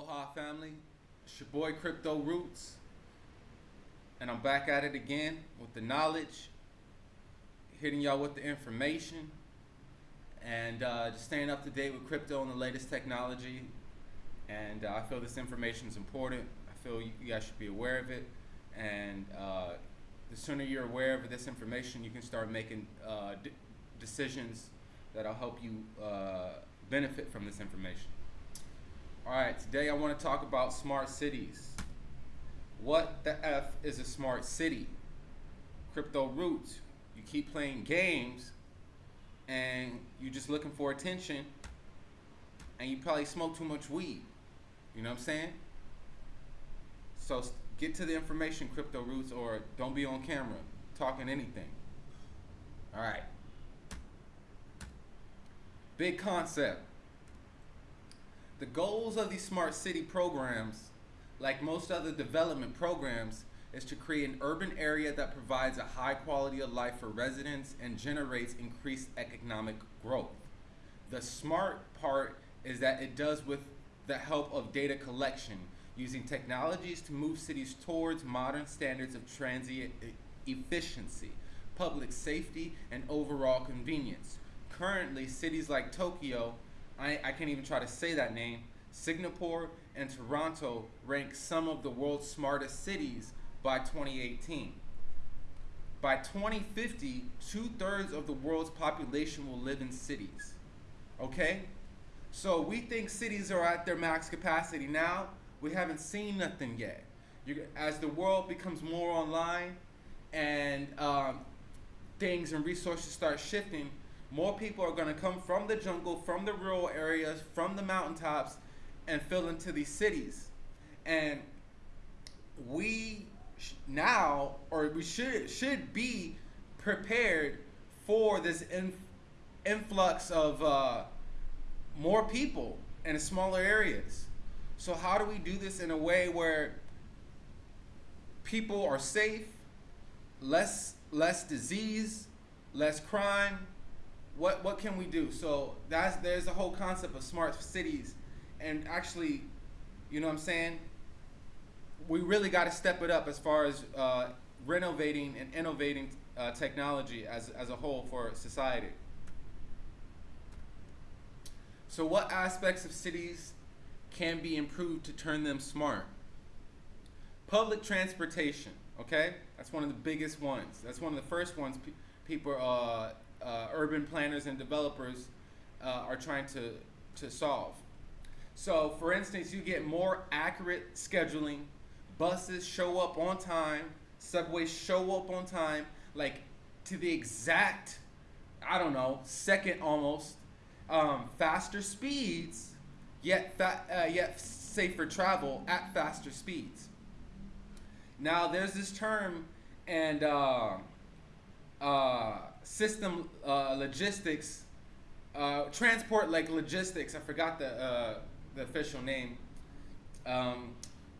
Aloha family, it's your boy Crypto Roots, and I'm back at it again with the knowledge, hitting y'all with the information, and uh, just staying up to date with crypto and the latest technology. And uh, I feel this information is important. I feel you guys should be aware of it, and uh, the sooner you're aware of this information, you can start making uh, decisions that'll help you uh, benefit from this information. All right, today I want to talk about smart cities. What the F is a smart city? Crypto roots. You keep playing games and you're just looking for attention and you probably smoke too much weed. You know what I'm saying? So get to the information, Crypto Roots, or don't be on camera talking anything. All right. Big concept. The goals of these smart city programs, like most other development programs, is to create an urban area that provides a high quality of life for residents and generates increased economic growth. The smart part is that it does with the help of data collection using technologies to move cities towards modern standards of transit efficiency, public safety, and overall convenience. Currently, cities like Tokyo I, I can't even try to say that name. Singapore and Toronto rank some of the world's smartest cities by 2018. By 2050, two thirds of the world's population will live in cities. Okay? So we think cities are at their max capacity now. We haven't seen nothing yet. You, as the world becomes more online and um, things and resources start shifting, more people are going to come from the jungle, from the rural areas, from the mountaintops, and fill into these cities. And we now, or we should should be prepared for this in, influx of uh, more people in smaller areas. So how do we do this in a way where people are safe, less less disease, less crime, what what can we do? So that's there's a whole concept of smart cities, and actually, you know what I'm saying. We really got to step it up as far as uh, renovating and innovating uh, technology as as a whole for society. So what aspects of cities can be improved to turn them smart? Public transportation, okay? That's one of the biggest ones. That's one of the first ones pe people uh, uh, urban planners and developers uh, are trying to, to solve. So for instance, you get more accurate scheduling, buses show up on time, subways show up on time, like to the exact, I don't know, second almost, um, faster speeds, yet, uh, yet safer travel at faster speeds. Now there's this term and uh, uh, system uh, logistics, uh, transport like logistics. I forgot the uh, the official name, um,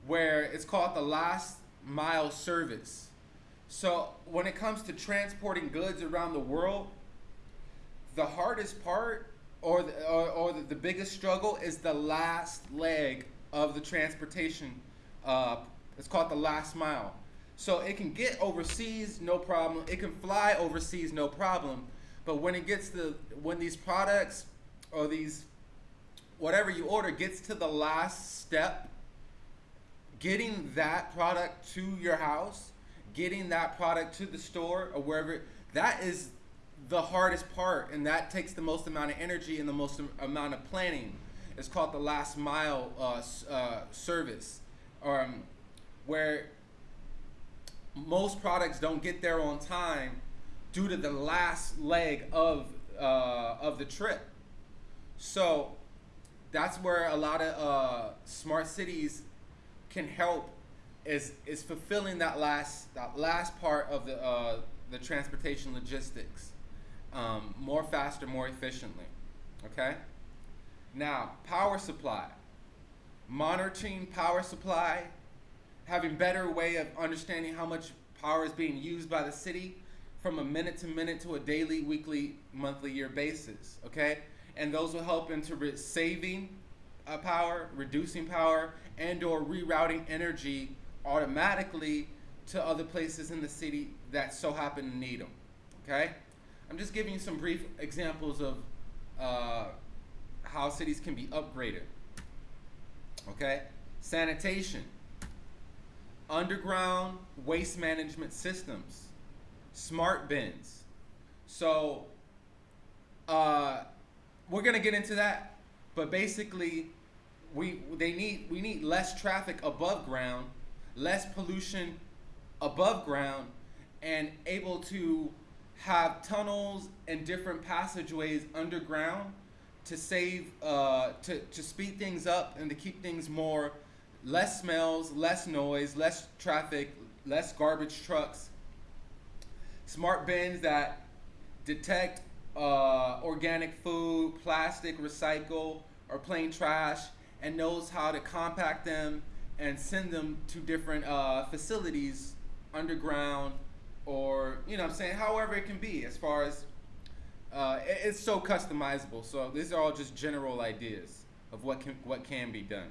where it's called the last mile service. So when it comes to transporting goods around the world, the hardest part or the, or, or the, the biggest struggle is the last leg of the transportation. Uh, it's called the last mile. So it can get overseas, no problem. It can fly overseas, no problem. But when it gets to, when these products or these, whatever you order gets to the last step, getting that product to your house, getting that product to the store or wherever, that is the hardest part and that takes the most amount of energy and the most amount of planning. It's called the last mile uh, uh, service, um, where most products don't get there on time due to the last leg of uh, of the trip. So that's where a lot of uh, smart cities can help is is fulfilling that last that last part of the uh, the transportation logistics um, more faster, more efficiently. Okay. Now, power supply, monitoring power supply having better way of understanding how much power is being used by the city from a minute to minute to a daily, weekly, monthly, year basis, okay? And those will help into saving uh, power, reducing power, and or rerouting energy automatically to other places in the city that so happen to need them. Okay? I'm just giving you some brief examples of uh, how cities can be upgraded. Okay? Sanitation, underground waste management systems, smart bins. So, uh, we're gonna get into that, but basically, we they need we need less traffic above ground, less pollution above ground, and able to have tunnels and different passageways underground to save uh, to, to speed things up and to keep things more less smells less noise less traffic less garbage trucks. Smart bins that detect uh, organic food plastic recycle or plain trash and knows how to compact them and send them to different uh, facilities underground or you know I'm saying however it can be as far as uh, it's so customizable. So these are all just general ideas of what can what can be done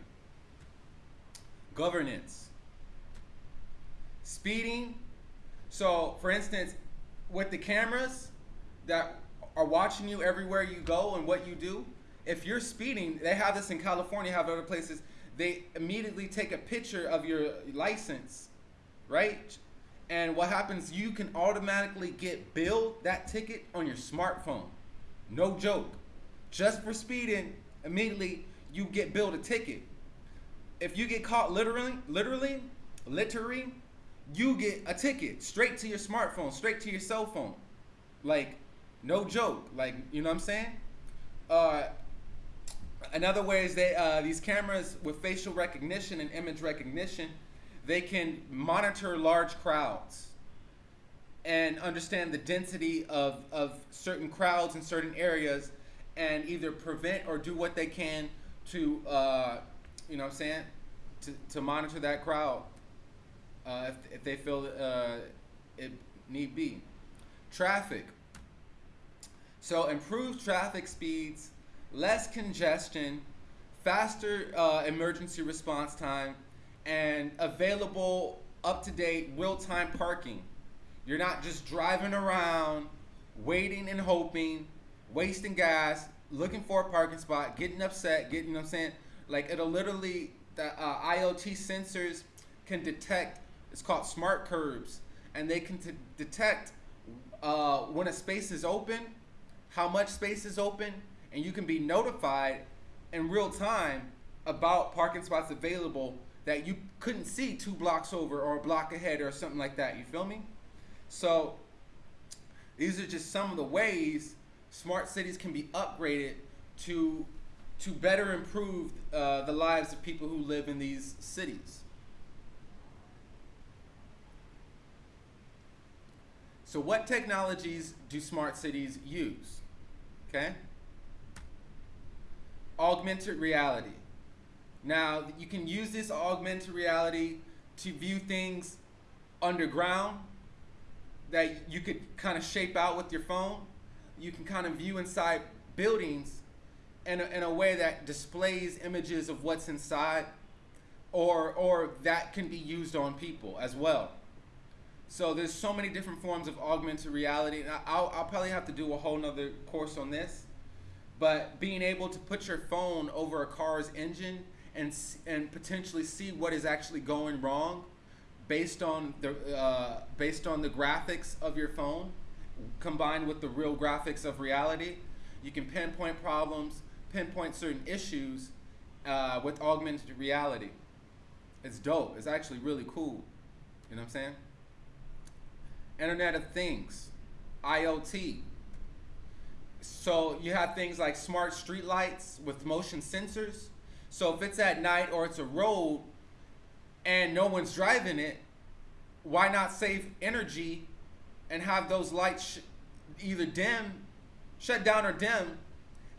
governance speeding so for instance with the cameras that are watching you everywhere you go and what you do if you're speeding they have this in california have other places they immediately take a picture of your license right and what happens, you can automatically get billed that ticket on your smartphone. No joke. Just for speeding, immediately you get billed a ticket. If you get caught literally, literally, literally, you get a ticket straight to your smartphone, straight to your cell phone. Like, no joke. Like, you know what I'm saying? Uh, another way is they uh, these cameras with facial recognition and image recognition they can monitor large crowds and understand the density of, of certain crowds in certain areas and either prevent or do what they can to, uh, you know what I'm saying, to, to monitor that crowd uh, if, if they feel uh, it need be. Traffic. So improved traffic speeds, less congestion, faster uh, emergency response time, and available up-to-date real-time parking. You're not just driving around, waiting and hoping, wasting gas, looking for a parking spot, getting upset, getting, you know what I'm saying? Like it'll literally, the uh, IoT sensors can detect, it's called smart curbs, and they can detect uh, when a space is open, how much space is open, and you can be notified in real time about parking spots available that you couldn't see two blocks over or a block ahead or something like that. You feel me? So these are just some of the ways smart cities can be upgraded to to better improve uh, the lives of people who live in these cities. So what technologies do smart cities use? Okay? Augmented reality. Now, you can use this augmented reality to view things underground that you could kind of shape out with your phone. You can kind of view inside buildings in a, in a way that displays images of what's inside or, or that can be used on people as well. So there's so many different forms of augmented reality. And I'll, I'll probably have to do a whole nother course on this. But being able to put your phone over a car's engine and and potentially see what is actually going wrong based on the uh, based on the graphics of your phone combined with the real graphics of reality you can pinpoint problems pinpoint certain issues uh, with augmented reality. It's dope. It's actually really cool. You know what i'm saying? Internet of things. Iot so you have things like smart street lights with motion sensors. So if it's at night or it's a road and no one's driving it, why not save energy and have those lights either dim, shut down or dim,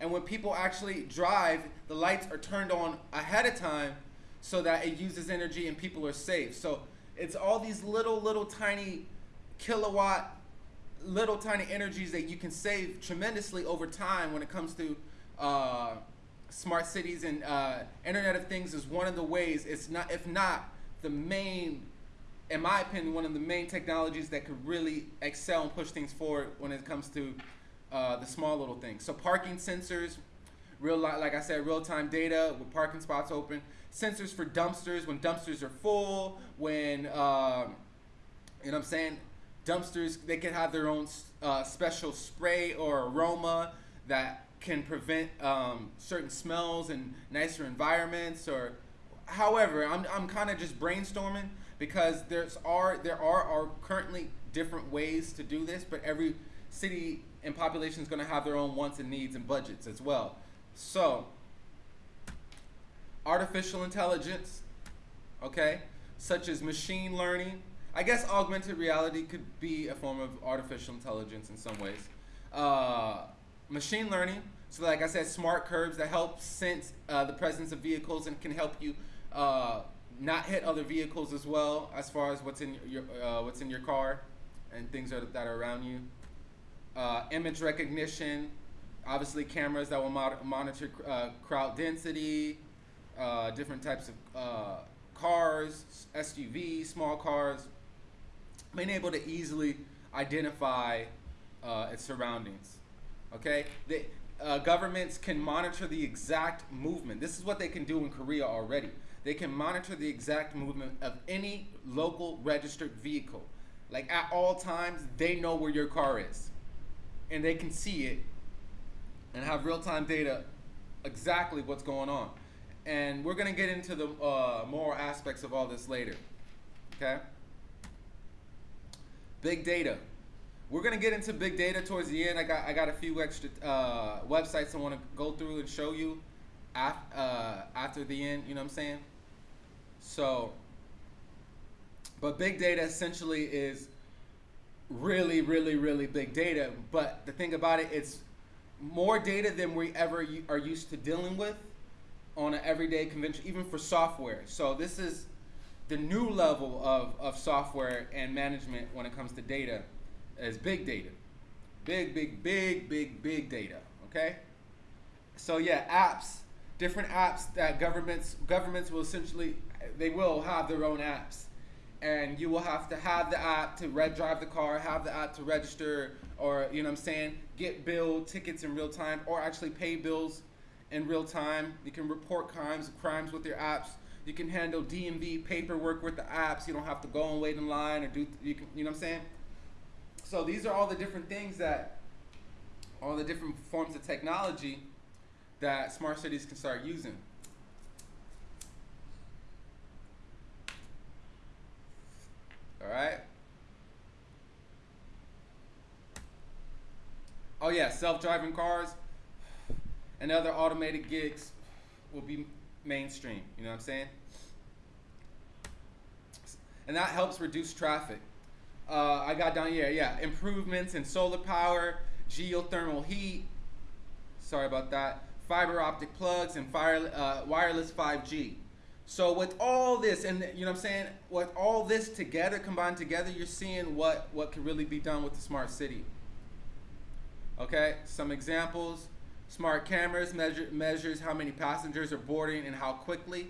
and when people actually drive, the lights are turned on ahead of time so that it uses energy and people are safe. So it's all these little, little tiny kilowatt, little tiny energies that you can save tremendously over time when it comes to uh, smart cities and uh, Internet of Things is one of the ways. It's not, if not the main, in my opinion, one of the main technologies that could really excel and push things forward when it comes to uh, the small little things. So parking sensors, real like I said, real time data with parking spots open. Sensors for dumpsters when dumpsters are full. When um, you know what I'm saying, dumpsters they can have their own uh, special spray or aroma that can prevent um, certain smells and nicer environments or however i'm, I'm kind of just brainstorming because there's are there are, are currently different ways to do this but every city and population is going to have their own wants and needs and budgets as well so artificial intelligence okay such as machine learning i guess augmented reality could be a form of artificial intelligence in some ways uh, machine learning. So like I said, smart curbs that help sense uh, the presence of vehicles and can help you uh, not hit other vehicles as well as far as what's in your uh, what's in your car and things that are around you. Uh, image recognition, obviously cameras that will mo monitor uh, crowd density, uh, different types of cars, SUVs, small cars, being able to easily identify its surroundings. Okay, they, uh, governments can monitor the exact movement. This is what they can do in Korea already. They can monitor the exact movement of any local registered vehicle. Like at all times, they know where your car is, and they can see it and have real-time data exactly what's going on. And we're gonna get into the uh, moral aspects of all this later. Okay. Big data. We're gonna get into big data towards the end. I got I got a few extra uh, websites I want to go through and show you af uh, after the end. You know what I'm saying? So, but big data essentially is really, really, really big data. But the thing about it, it's more data than we ever are used to dealing with on an everyday convention, even for software. So this is the new level of, of software and management when it comes to data as big data. Big, big, big, big, big data. Okay? So yeah, apps, different apps that governments governments will essentially they will have their own apps. And you will have to have the app to red drive the car, have the app to register, or you know what I'm saying, get bill tickets in real time, or actually pay bills in real time. You can report crimes crimes with your apps. You can handle DMV paperwork with the apps. You don't have to go and wait in line or do you can you know what I'm saying? So these are all the different things that, all the different forms of technology that smart cities can start using. All right. Oh yeah, self-driving cars and other automated gigs will be mainstream. You know what I'm saying? And that helps reduce traffic. Uh, I got down here, yeah, improvements in solar power, geothermal heat, sorry about that, fiber optic plugs, and fire, uh, wireless 5G. So with all this, and you know what I'm saying, with all this together, combined together, you're seeing what, what can really be done with the smart city. Okay, some examples. Smart cameras measure, measures how many passengers are boarding and how quickly.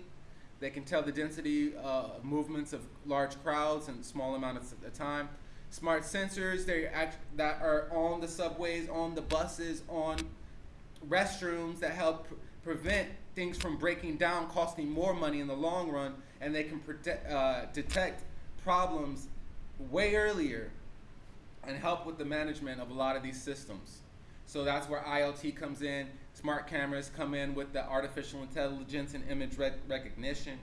They can tell the density uh, movements of large crowds in small amounts of time. Smart sensors act, that are on the subways, on the buses, on restrooms that help prevent things from breaking down, costing more money in the long run, and they can uh, detect problems way earlier and help with the management of a lot of these systems. So that's where IoT comes in. Smart cameras come in with the artificial intelligence and image rec recognition.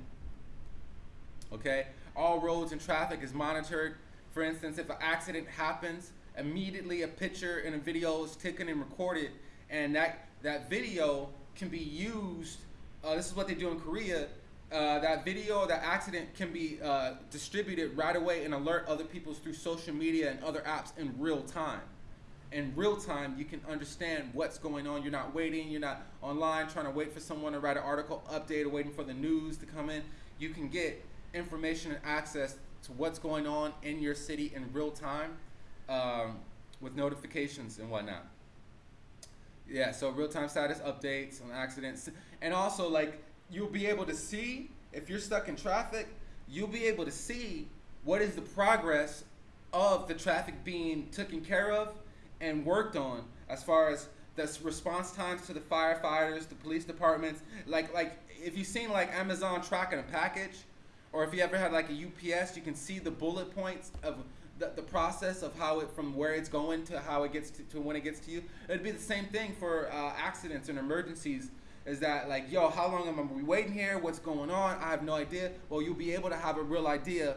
Okay, all roads and traffic is monitored. For instance, if an accident happens, immediately a picture and a video is taken and recorded, and that that video can be used. Uh, this is what they do in Korea. Uh, that video, that accident can be uh, distributed right away and alert other people through social media and other apps in real time in real time, you can understand what's going on. You're not waiting, you're not online trying to wait for someone to write an article update or waiting for the news to come in. You can get information and access to what's going on in your city in real time um, with notifications and whatnot. Yeah, so real time status updates on accidents. And also, like, you'll be able to see if you're stuck in traffic, you'll be able to see what is the progress of the traffic being taken care of and worked on as far as the response times to the firefighters, the police departments. Like, like if you've seen like Amazon tracking a package, or if you ever had like a UPS, you can see the bullet points of the, the process of how it from where it's going to how it gets to, to when it gets to you. It'd be the same thing for uh, accidents and emergencies. Is that like, yo, how long am I waiting here? What's going on? I have no idea. Well, you'll be able to have a real idea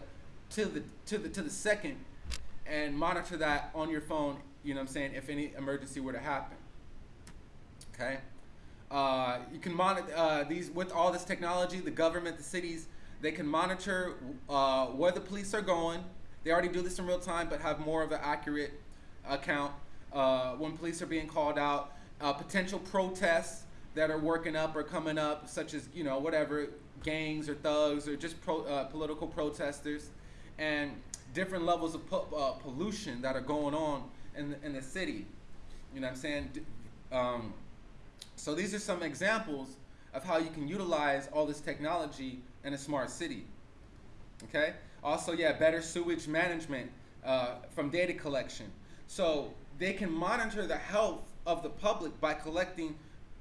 to the to the to the second and monitor that on your phone. You know what I'm saying? If any emergency were to happen. Okay. Uh, you can monitor uh, these with all this technology. The government, the cities, they can monitor uh, where the police are going. They already do this in real time, but have more of an accurate account uh, when police are being called out. Uh, potential protests that are working up or coming up, such as you know whatever gangs or thugs or just pro, uh, political protesters, and different levels of po- uh, pollution that are going on in the, in the city. You know what I'm saying? Um, so these are some examples of how you can utilize all this technology in a smart city. Okay. Also, yeah, better sewage management uh, from data collection. So they can monitor the health of the public by collecting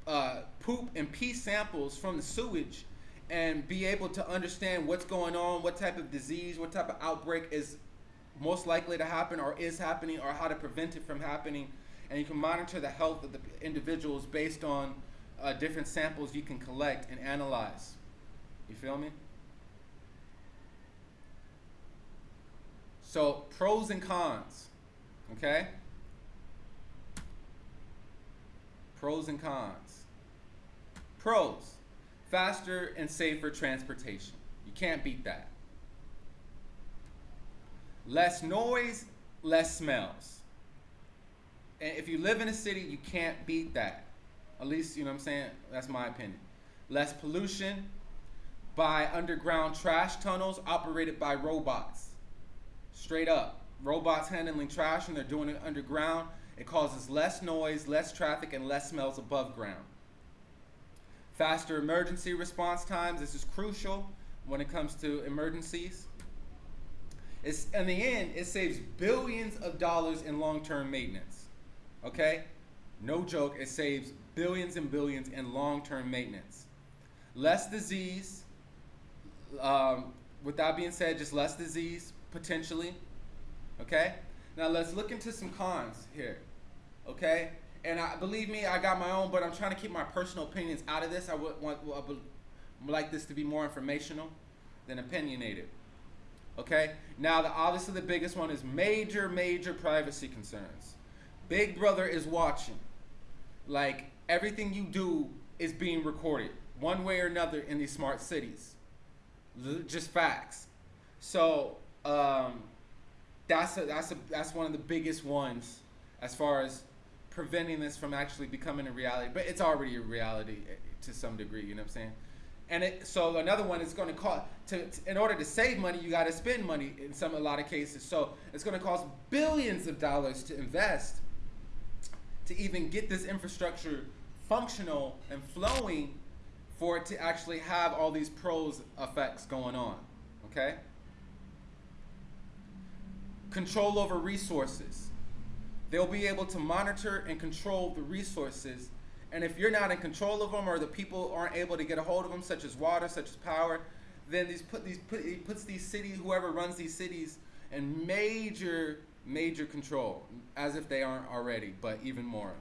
uh, poop and pee samples from the sewage and be able to understand what's going on, what type of disease, what type of outbreak is most likely to happen or is happening, or how to prevent it from happening. And you can monitor the health of the individuals based on uh, different samples you can collect and analyze. You feel me? So, pros and cons. Okay? Pros and cons. Pros faster and safer transportation. You can't beat that. Less noise, less smells. And if you live in a city, you can't beat that. At least, you know what I'm saying? That's my opinion. Less pollution by underground trash tunnels operated by robots. Straight up. Robots handling trash and they're doing it underground. It causes less noise, less traffic, and less smells above ground. Faster emergency response times. This is crucial when it comes to emergencies. It's, in the end, it saves billions of dollars in long-term maintenance. Okay? No joke, it saves billions and billions in long-term maintenance. Less disease. Um, with that being said, just less disease potentially. Okay? Now let's look into some cons here. Okay? And I, believe me, I got my own, but I'm trying to keep my personal opinions out of this. I would want I would like this to be more informational than opinionated. Okay? Now, the, obviously, the biggest one is major, major privacy concerns. Big Brother is watching. Like, everything you do is being recorded, one way or another, in these smart cities. Just facts. So, um, that's, a, that's, a, that's one of the biggest ones as far as preventing this from actually becoming a reality. But it's already a reality eh, to some degree, you know what I'm saying? And it, so another one is going to cost to, in order to save money, you got to spend money in some a lot of cases. So it's going to cost billions of dollars to invest to even get this infrastructure functional and flowing for it to actually have all these pros effects going on. Okay? Control over resources. They'll be able to monitor and control the resources and if you're not in control of them or the people aren't able to get a hold of them, such as water, such as power, then these put these put, it puts these cities, whoever runs these cities, in major major control, as if they aren't already, but even more.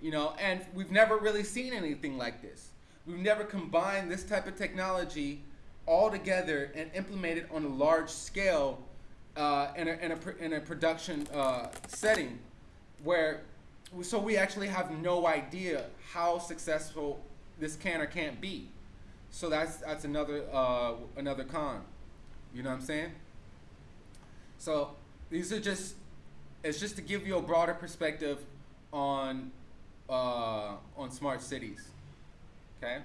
You know, and we've never really seen anything like this. We've never combined this type of technology all together and implemented on a large scale uh, in, a, in, a, in a production uh, setting where so we actually have no idea how successful this can or can't be. So that's that's another uh, another con. You know what I'm saying? So these are just it's just to give you a broader perspective on uh, on smart cities. Okay.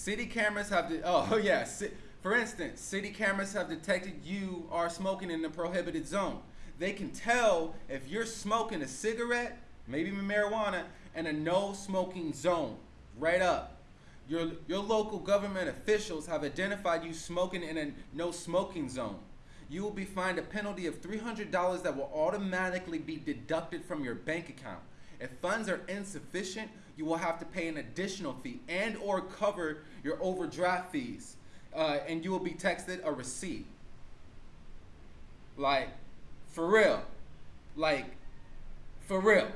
City cameras have the oh, oh yeah. For instance, city cameras have detected you are smoking in the prohibited zone. they can tell if you're smoking a cigarette, maybe marijuana, in a no smoking zone, right up. Your, your local government officials have identified you smoking in a no smoking zone. You will be fined a penalty of $300 that will automatically be deducted from your bank account. If funds are insufficient, you will have to pay an additional fee and or cover your overdraft fees. Uh, and you will be texted a receipt. Like, for real. Like, for real.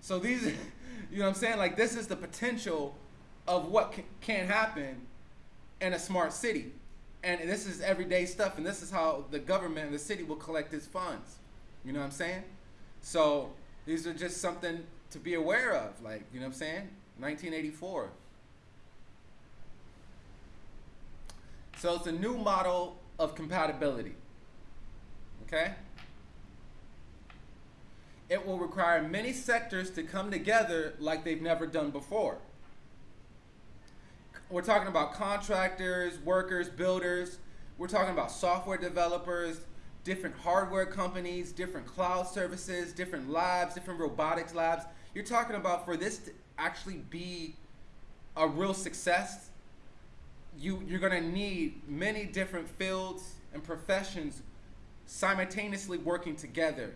So these, you know what I'm saying? Like, this is the potential of what can, can happen in a smart city. And this is everyday stuff, and this is how the government and the city will collect its funds. You know what I'm saying? So these are just something to be aware of. Like, you know what I'm saying? 1984. So it's a new model of compatibility. Okay? It will require many sectors to come together like they've never done before. We're talking about contractors, workers, builders. We're talking about software developers, different hardware companies, different cloud services, different labs, different robotics labs. You're talking about for this to actually be a real success, you, you're to need many different fields and professions simultaneously working together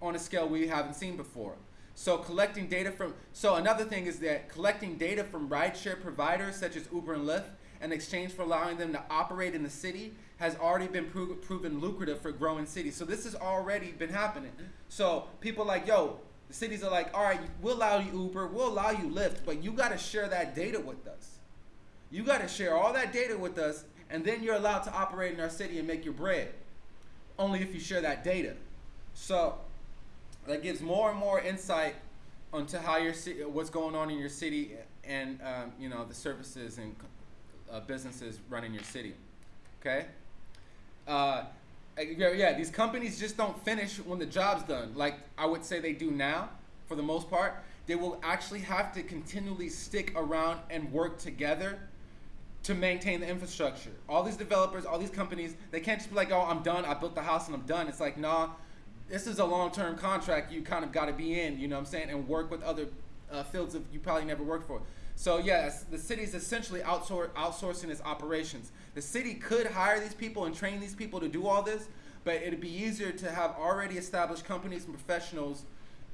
on a scale we haven't seen before. So collecting data from, so another thing is that collecting data from rideshare providers such as Uber and Lyft in exchange for allowing them to operate in the city has already been pro proven lucrative for growing cities. So this has already been happening. So people like, yo, the cities are like, all right, we'll allow you Uber, we'll allow you Lyft, but you got to share that data with us. You got to share all that data with us, and then you're allowed to operate in our city and make your bread. Only if you share that data. So that gives more and more insight onto how your city, what's going on in your city, and um, you know the services and uh, businesses running your city. Okay. Uh, yeah, these companies just don't finish when the job's done. Like I would say they do now, for the most part. They will actually have to continually stick around and work together to maintain the infrastructure. All these developers, all these companies, they can't just be like, oh, I'm done. I built the house and I'm done. It's like, nah, this is a long-term contract you kind of got to be in, you know what I'm saying, and work with other uh, fields of you probably never worked for. So yes, the city is essentially outsour outsourcing its operations. The city could hire these people and train these people to do all this, but it'd be easier to have already established companies and professionals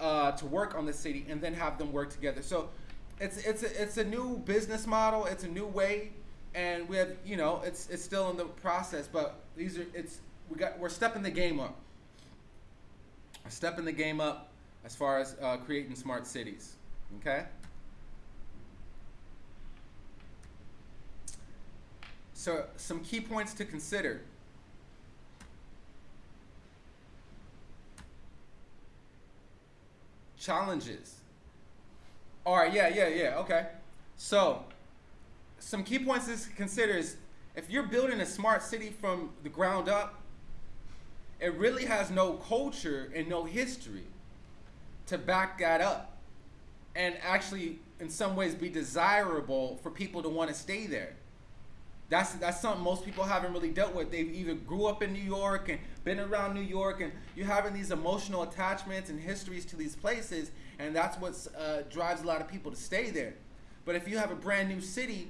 uh, to work on the city and then have them work together. So it's it's a, it's a new business model. It's a new way, and we have you know it's it's still in the process, but these are it's we got we're stepping the game up stepping the game up as far as uh, creating smart cities. Okay? So, some key points to consider. Challenges. All right, yeah, yeah, yeah, okay. So, some key points to consider is if you're building a smart city from the ground up, it really has no culture and no history to back that up and actually in some ways be desirable for people to want to stay there. That's that's something most people haven't really dealt with. They've either grew up in New York and been around New York, and you're having these emotional attachments and histories to these places, and that's what uh, drives a lot of people to stay there. But if you have a brand new city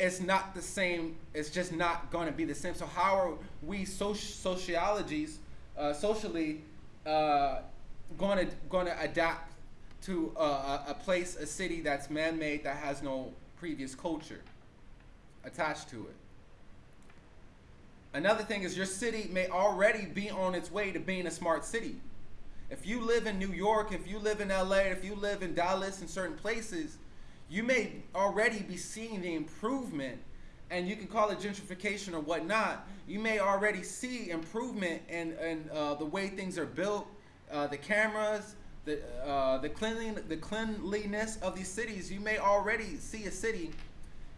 it's not the same. It's just not going to be the same. So how are we sociologies, uh, socially, uh, going to going to adapt to a, a place, a city that's man-made that has no previous culture attached to it? Another thing is your city may already be on its way to being a smart city. If you live in New York, if you live in LA, if you live in Dallas, in certain places, you may already be seeing the improvement and you can call it gentrification or whatnot. You may already see improvement in, in uh, the way things are built, uh, the cameras, the uh, the cleanliness, the cleanliness of these cities. You may already see a city,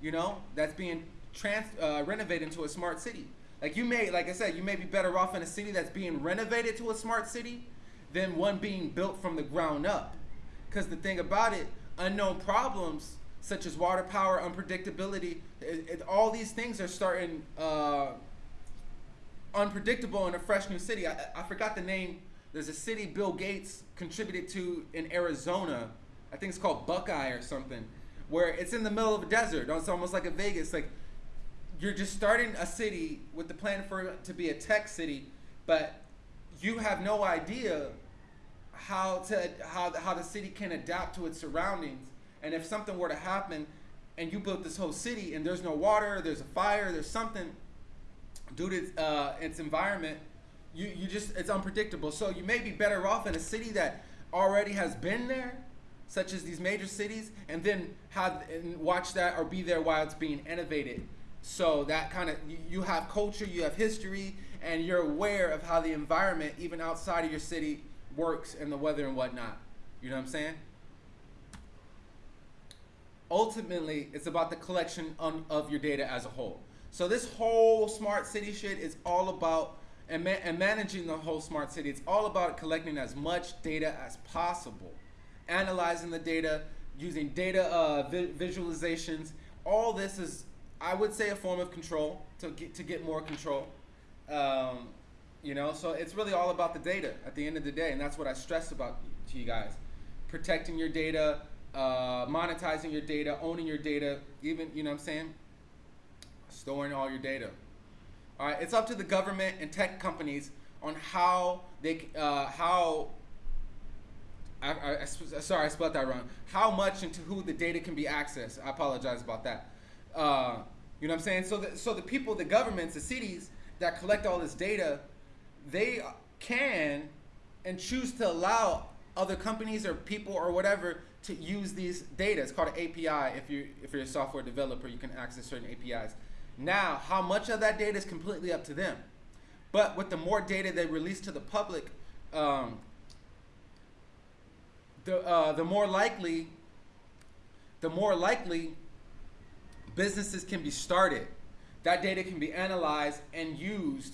you know, that's being trans uh, renovated into a smart city. Like you may, like I said, you may be better off in a city that's being renovated to a smart city than one being built from the ground up. Because the thing about it, unknown problems such as water power, unpredictability, it, it, all these things are starting uh, unpredictable in a fresh new city. I, I forgot the name. There's a city Bill Gates contributed to in Arizona. I think it's called Buckeye or something, where it's in the middle of a desert. It's almost like a Vegas. Like you're just starting a city with the plan for it to be a tech city, but you have no idea how to how how the city can adapt to its surroundings. And if something were to happen, and you built this whole city, and there's no water, there's a fire, there's something due to uh, its environment, you you just it's unpredictable. So you may be better off in a city that already has been there, such as these major cities, and then have and watch that or be there while it's being innovated. So that kind of you have culture, you have history, and you're aware of how the environment, even outside of your city, works and the weather and whatnot. You know what I'm saying? Ultimately, it's about the collection on, of your data as a whole. So this whole smart city shit is all about and, ma- and managing the whole smart city. It's all about collecting as much data as possible, analyzing the data, using data uh, vi- visualizations. All this is, I would say, a form of control to get to get more control. Um, you know, so it's really all about the data at the end of the day, and that's what I stress about to you guys: protecting your data, uh, monetizing your data, owning your data, even you know what I'm saying, storing all your data. All right, it's up to the government and tech companies on how they uh, how. I, I, I, sorry, I spelled that wrong. How much and to who the data can be accessed. I apologize about that. Uh, you know what I'm saying? So, the, so the people, the governments, the cities that collect all this data, they can and choose to allow other companies or people or whatever to use these data. It's called an API. If you're if you're a software developer, you can access certain APIs. Now, how much of that data is completely up to them. But with the more data they release to the public, um, the uh, the more likely the more likely businesses can be started. That data can be analyzed and used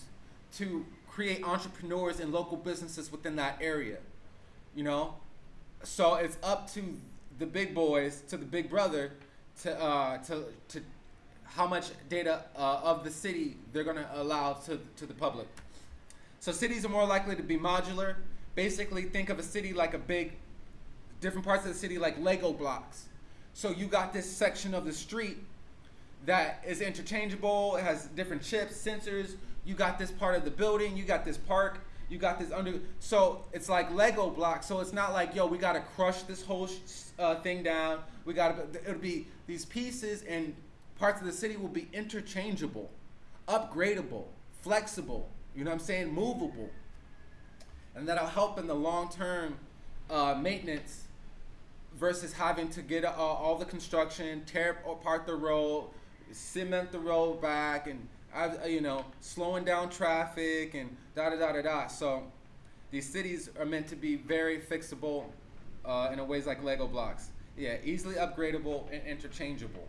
to create entrepreneurs and local businesses within that area. You know, so it's up to the big boys, to the big brother, to uh, to to how much data uh, of the city they're going to allow to to the public. So cities are more likely to be modular. Basically, think of a city like a big, different parts of the city like Lego blocks. So you got this section of the street that is interchangeable. It has different chips, sensors. You got this part of the building. You got this park. You got this under. So it's like Lego blocks. So it's not like yo, we gotta crush this whole uh, thing down. We gotta. It'll be these pieces and parts of the city will be interchangeable, upgradable, flexible. You know what I'm saying? Movable, and that'll help in the long term uh, maintenance versus having to get uh, all the construction, tear apart the road, cement the road back, and uh, you know, slowing down traffic and da da da da da. So these cities are meant to be very fixable uh, in a ways like Lego blocks. Yeah, easily upgradable and interchangeable.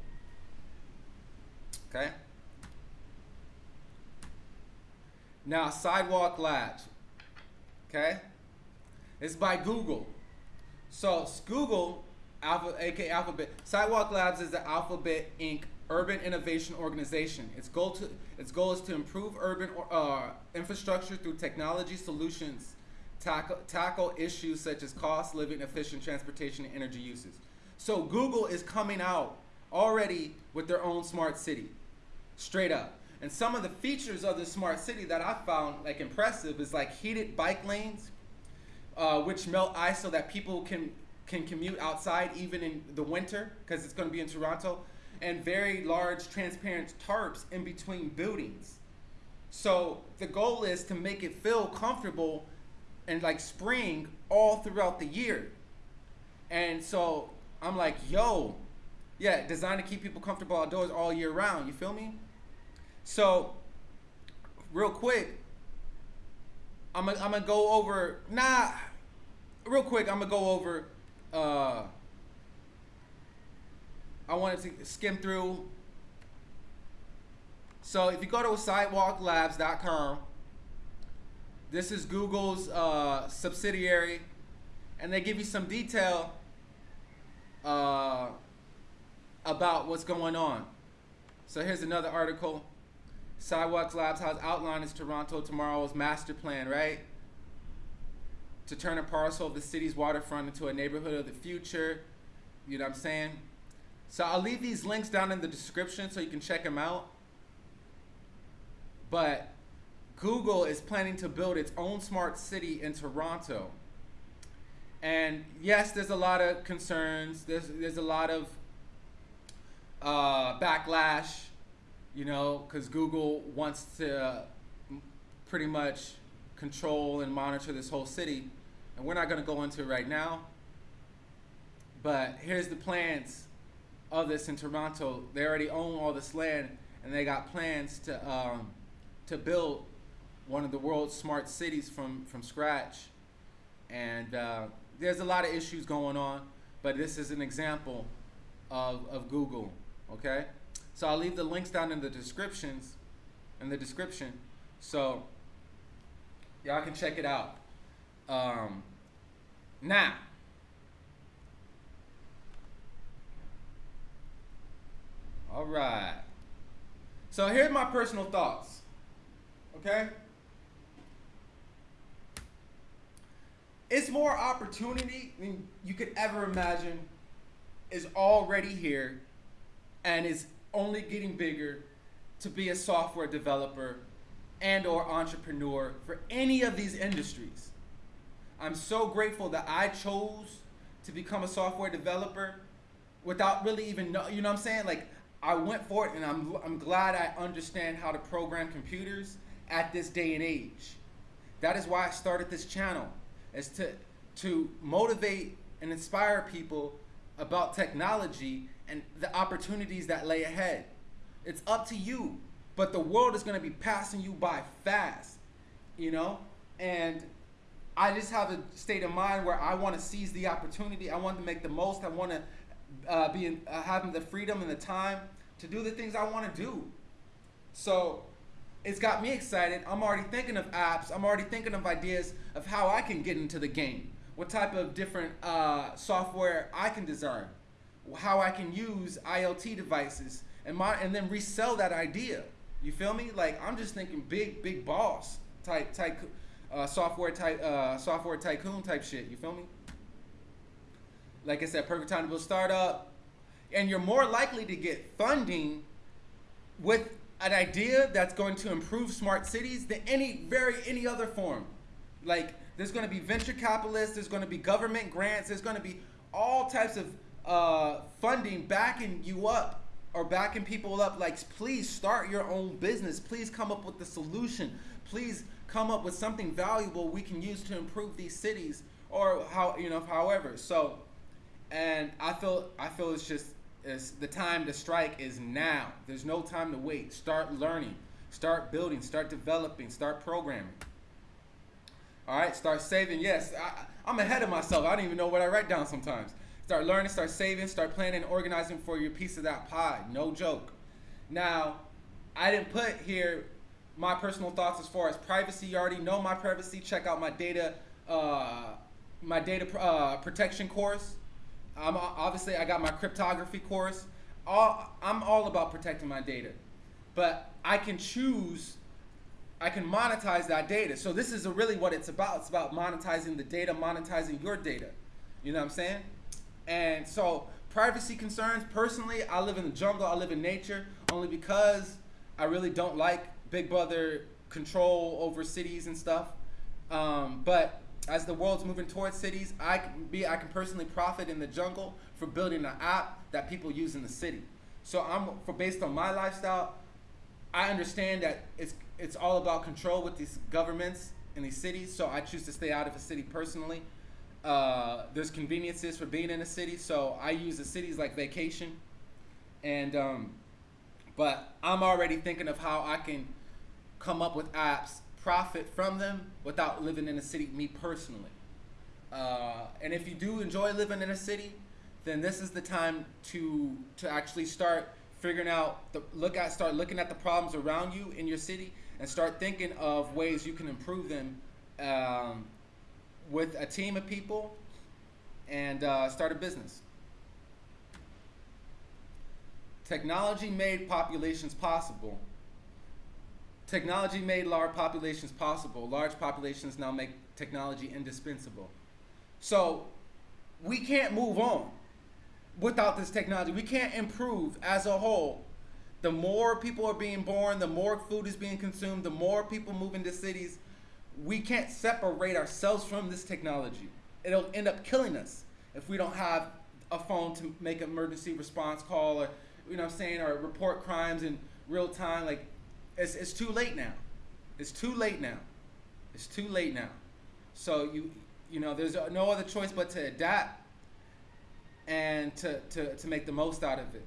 Okay. Now, Sidewalk Labs. Okay. It's by Google. So Google, Alpha, aka Alphabet, Sidewalk Labs is the Alphabet Inc. urban innovation organization. Its goal to its goal is to improve urban uh, infrastructure through technology solutions, tackle tackle issues such as cost, living, efficient transportation, and energy uses. So Google is coming out already with their own smart city, straight up. And some of the features of the smart city that I found like impressive is like heated bike lanes, uh, which melt ice so that people can can commute outside even in the winter because it's going to be in Toronto, and very large transparent tarps in between buildings. So the goal is to make it feel comfortable and like spring all throughout the year. And so I'm like, yo, yeah, designed to keep people comfortable outdoors all year round. You feel me? So, real quick, I'm gonna I'm go over nah. Real quick, I'm gonna go over. Uh, I wanted to skim through. So if you go to sidewalklabs.com, this is Google's uh, subsidiary, and they give you some detail uh, about what's going on. So here's another article. Sidewalks Labs has outlined its Toronto Tomorrow's master plan, right? To turn a parcel of the city's waterfront into a neighborhood of the future. You know what I'm saying? So I'll leave these links down in the description so you can check them out. But Google is planning to build its own smart city in Toronto. And yes, there's a lot of concerns. There's there's a lot of uh, backlash, you know, because Google wants to pretty much control and monitor this whole city, and we're not going to go into it right now. But here's the plans of this in Toronto. They already own all this land, and they got plans to um, to build one of the world's smart cities from from scratch. And uh, there's a lot of issues going on, but this is an example of, of Google, okay? So I'll leave the links down in the descriptions, in the description, so y'all can check it out. Um, now, all right. So here's my personal thoughts, okay? it's more opportunity than you could ever imagine is already here and is only getting bigger to be a software developer and or entrepreneur for any of these industries. I'm so grateful that I chose to become a software developer without really even know, you know what I'm saying? Like I went for it and I'm, I'm glad I understand how to program computers at this day and age. That is why I started this channel is to to motivate and inspire people about technology and the opportunities that lay ahead. It's up to you, but the world is going to be passing you by fast, you know? And I just have a state of mind where I want to seize the opportunity. I want to make the most. I want to uh, be in, uh, having the freedom and the time to do the things I want to do. So it's got me excited. I'm already thinking of apps. I'm already thinking of ideas of how I can get into the game. What type of different uh, software I can design. How I can use IoT devices and my and then resell that idea. You feel me? Like I'm just thinking big, big boss type type uh, software type uh, software tycoon type shit. You feel me? Like I said, perfect time to build startup, and you're more likely to get funding with an idea that's going to improve smart cities than any very any other form. Like there's going to be venture capitalists, there's going to be government grants, there's going to be all types of uh, funding backing you up or backing people up. Like please start your own business. Please come up with the solution. Please come up with something valuable we can use to improve these cities or how you know however. So, and I feel I feel it's just is the time to strike is now. There's no time to wait. Start learning, start building, start developing, start programming. All right, start saving. Yes, I, am ahead of myself. I don't even know what I write down sometimes. Start learning, start saving, start planning, and organizing for your piece of that pie. No joke. Now, I didn't put here my personal thoughts as far as privacy. You already know my privacy. Check out my data, uh, my data uh, protection course. I'm obviously I got my cryptography course. All I'm all about protecting my data, but I can choose. I can monetize that data. So this is really what it's about. It's about monetizing the data, monetizing your data. You know what I'm saying? And so privacy concerns. Personally, I live in the jungle. I live in nature only because I really don't like Big Brother control over cities and stuff. Um, but as the world's moving towards cities, I can be I can personally profit in the jungle for building an app that people use in the city. So I'm for based on my lifestyle, I understand that it's it's all about control with these governments in these cities. So I choose to stay out of a city personally. Uh, there's conveniences for being in a city, so I use the cities like vacation. And um, but I'm already thinking of how I can come up with apps profit from them without living in a city, me personally. Uh, and if you do enjoy living in a city, then this is the time to to actually start figuring out the look at start looking at the problems around you in your city and start thinking of ways you can improve them um, with a team of people and uh, start a business. Technology made populations possible Technology made large populations possible. Large populations now make technology indispensable. So we can't move on without this technology. We can't improve as a whole. The more people are being born, the more food is being consumed, the more people move into cities. We can't separate ourselves from this technology. It'll end up killing us if we don't have a phone to make an emergency response call or you know I'm saying or report crimes in real time like it's, it's too late now. It's too late now. It's too late now. So you you know there's no other choice but to adapt and to, to, to make the most out of it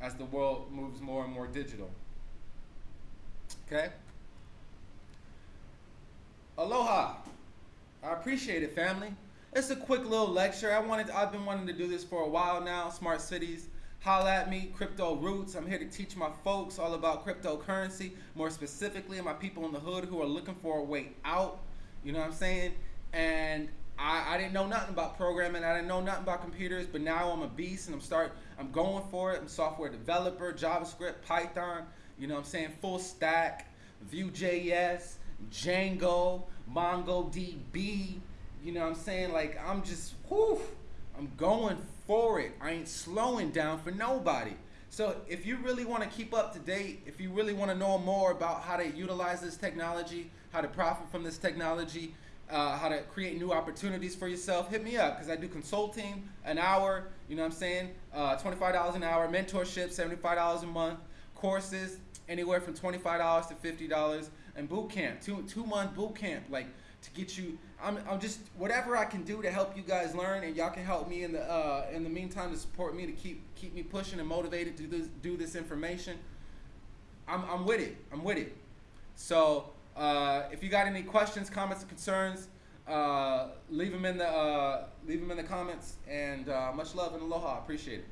as the world moves more and more digital. Okay? Aloha. I appreciate it, family. It's a quick little lecture. I wanted, I've been wanting to do this for a while now. Smart cities. Holla at me, Crypto Roots. I'm here to teach my folks all about cryptocurrency, more specifically my people in the hood who are looking for a way out. You know what I'm saying? And I, I didn't know nothing about programming. I didn't know nothing about computers, but now I'm a beast and I'm start I'm going for it. I'm software developer, JavaScript, Python, you know what I'm saying? Full stack, Vue.js, Django, MongoDB, you know what I'm saying? Like I'm just whew, I'm going for it. I ain't slowing down for nobody. So if you really want to keep up to date, if you really want to know more about how to utilize this technology, how to profit from this technology, uh, how to create new opportunities for yourself, hit me up because I do consulting an hour, you know what I'm saying? Uh, $25 an hour, mentorship, $75 a month, courses, anywhere from $25 to $50, and boot camp, two, two month boot camp, like to get you, I'm, I'm just, whatever I can do to help you guys learn and y'all can help me in the, uh, in the meantime to support me to keep, keep me pushing and motivated to do this, do this information. I'm, I'm with it, I'm with it. So, uh, if you got any questions, comments, or concerns, uh, leave them in the uh, leave them in the comments. And uh, much love and aloha. Appreciate it.